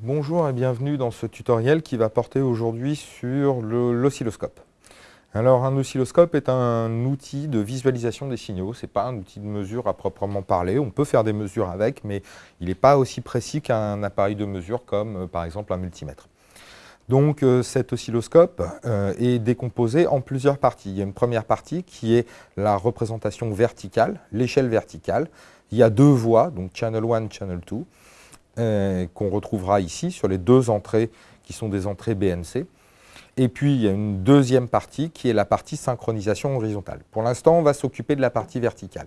Bonjour et bienvenue dans ce tutoriel qui va porter aujourd'hui sur l'oscilloscope. Alors un oscilloscope est un outil de visualisation des signaux, ce n'est pas un outil de mesure à proprement parler, on peut faire des mesures avec, mais il n'est pas aussi précis qu'un appareil de mesure comme euh, par exemple un multimètre. Donc euh, cet oscilloscope euh, est décomposé en plusieurs parties. Il y a une première partie qui est la représentation verticale, l'échelle verticale. Il y a deux voies, donc channel 1, channel 2, euh, qu'on retrouvera ici sur les deux entrées qui sont des entrées BNC. Et puis, il y a une deuxième partie qui est la partie synchronisation horizontale. Pour l'instant, on va s'occuper de la partie verticale.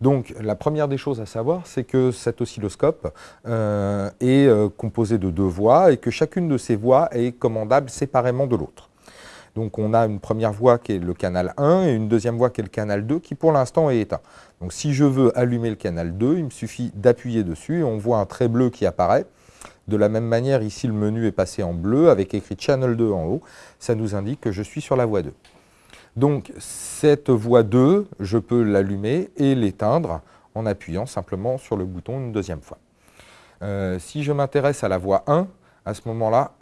Donc, la première des choses à savoir, c'est que cet oscilloscope euh, est euh, composé de deux voies et que chacune de ces voies est commandable séparément de l'autre. Donc on a une première voie qui est le canal 1 et une deuxième voie qui est le canal 2 qui pour l'instant est éteint. Donc si je veux allumer le canal 2, il me suffit d'appuyer dessus et on voit un trait bleu qui apparaît. De la même manière, ici le menu est passé en bleu avec écrit Channel 2 en haut. Ça nous indique que je suis sur la voie 2. Donc cette voie 2, je peux l'allumer et l'éteindre en appuyant simplement sur le bouton une deuxième fois. Euh, si je m'intéresse à la voie 1, à ce moment-là,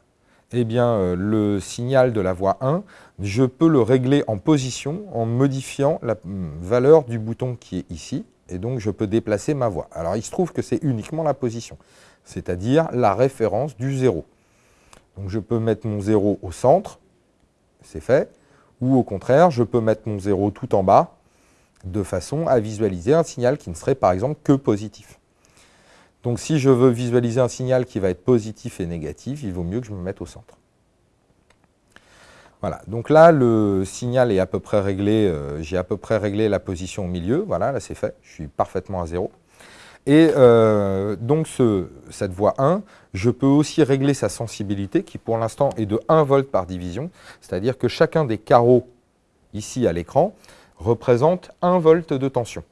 eh bien, euh, le signal de la voie 1, je peux le régler en position en modifiant la hum, valeur du bouton qui est ici, et donc je peux déplacer ma voix. Alors il se trouve que c'est uniquement la position, c'est-à-dire la référence du 0. Donc je peux mettre mon 0 au centre, c'est fait, ou au contraire, je peux mettre mon 0 tout en bas, de façon à visualiser un signal qui ne serait par exemple que positif. Donc si je veux visualiser un signal qui va être positif et négatif, il vaut mieux que je me mette au centre. Voilà, donc là le signal est à peu près réglé, euh, j'ai à peu près réglé la position au milieu, voilà, là c'est fait, je suis parfaitement à zéro. Et euh, donc cette voie 1, je peux aussi régler sa sensibilité qui pour l'instant est de 1 volt par division, c'est-à-dire que chacun des carreaux ici à l'écran représente 1 volt de tension.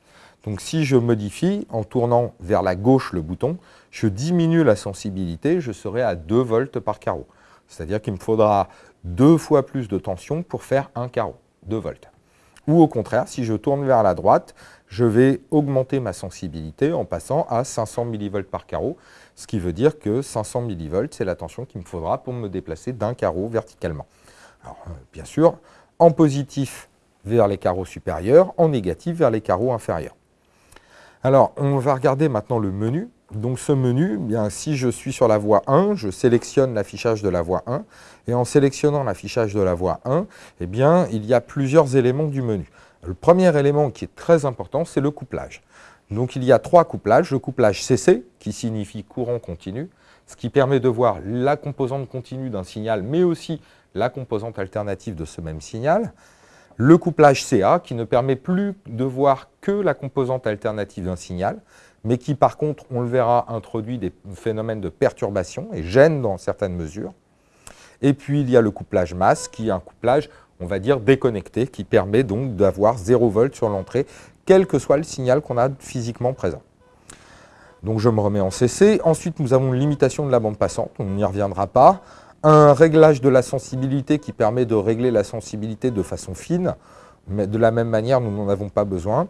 Donc si je modifie en tournant vers la gauche le bouton, je diminue la sensibilité, je serai à 2 volts par carreau. C'est-à-dire qu'il me faudra deux fois plus de tension pour faire un carreau, 2 volts. Ou au contraire, si je tourne vers la droite, je vais augmenter ma sensibilité en passant à 500 mV par carreau, ce qui veut dire que 500 mV, c'est la tension qu'il me faudra pour me déplacer d'un carreau verticalement. Alors, euh, bien sûr, en positif vers les carreaux supérieurs, en négatif vers les carreaux inférieurs. Alors, on va regarder maintenant le menu. Donc ce menu, eh bien, si je suis sur la voie 1, je sélectionne l'affichage de la voie 1. Et en sélectionnant l'affichage de la voie 1, eh bien, il y a plusieurs éléments du menu. Le premier élément qui est très important, c'est le couplage. Donc il y a trois couplages. Le couplage CC, qui signifie courant continu, ce qui permet de voir la composante continue d'un signal, mais aussi la composante alternative de ce même signal le couplage CA qui ne permet plus de voir que la composante alternative d'un signal, mais qui par contre, on le verra, introduit des phénomènes de perturbation et gêne dans certaines mesures. Et puis il y a le couplage masse qui est un couplage, on va dire, déconnecté, qui permet donc d'avoir 0 volt sur l'entrée, quel que soit le signal qu'on a physiquement présent. Donc je me remets en CC. Ensuite, nous avons une limitation de la bande passante, on n'y reviendra pas un réglage de la sensibilité qui permet de régler la sensibilité de façon fine, mais de la même manière, nous n'en avons pas besoin.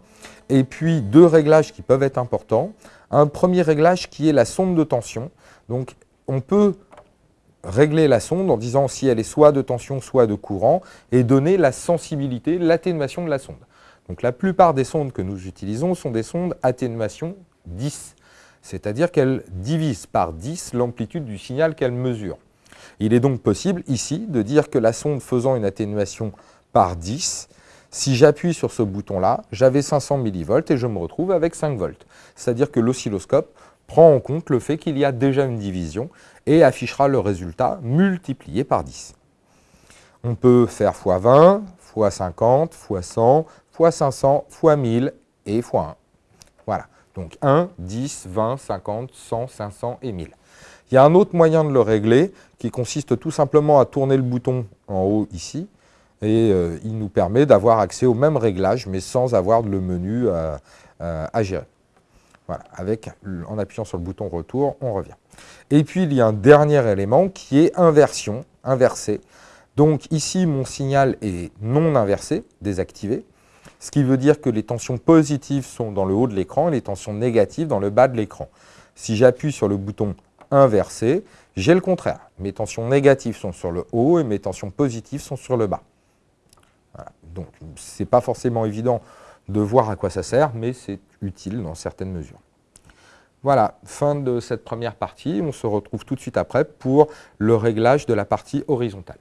Et puis, deux réglages qui peuvent être importants. Un premier réglage qui est la sonde de tension. Donc, on peut régler la sonde en disant si elle est soit de tension, soit de courant, et donner la sensibilité, l'atténuation de la sonde. Donc, la plupart des sondes que nous utilisons sont des sondes atténuation 10, c'est-à-dire qu'elles divisent par 10 l'amplitude du signal qu'elles mesurent. Il est donc possible ici de dire que la sonde faisant une atténuation par 10, si j'appuie sur ce bouton-là, j'avais 500 mV et je me retrouve avec 5 volts. C'est-à-dire que l'oscilloscope prend en compte le fait qu'il y a déjà une division et affichera le résultat multiplié par 10. On peut faire x20, x50, x100, x500, x1000 et x1. Voilà. Donc 1, 10, 20, 50, 100, 500 et 1000. Il y a un autre moyen de le régler qui consiste tout simplement à tourner le bouton en haut ici et euh, il nous permet d'avoir accès au même réglage mais sans avoir le menu euh, euh, à gérer. Voilà, en appuyant sur le bouton retour, on revient. Et puis il y a un dernier élément qui est inversion, inversé. Donc ici, mon signal est non inversé, désactivé, ce qui veut dire que les tensions positives sont dans le haut de l'écran et les tensions négatives dans le bas de l'écran. Si j'appuie sur le bouton inversé, j'ai le contraire. Mes tensions négatives sont sur le haut et mes tensions positives sont sur le bas. Donc, ce n'est pas forcément évident de voir à quoi ça sert, mais c'est utile dans certaines mesures. Voilà, fin de cette première partie. On se retrouve tout de suite après pour le réglage de la partie horizontale.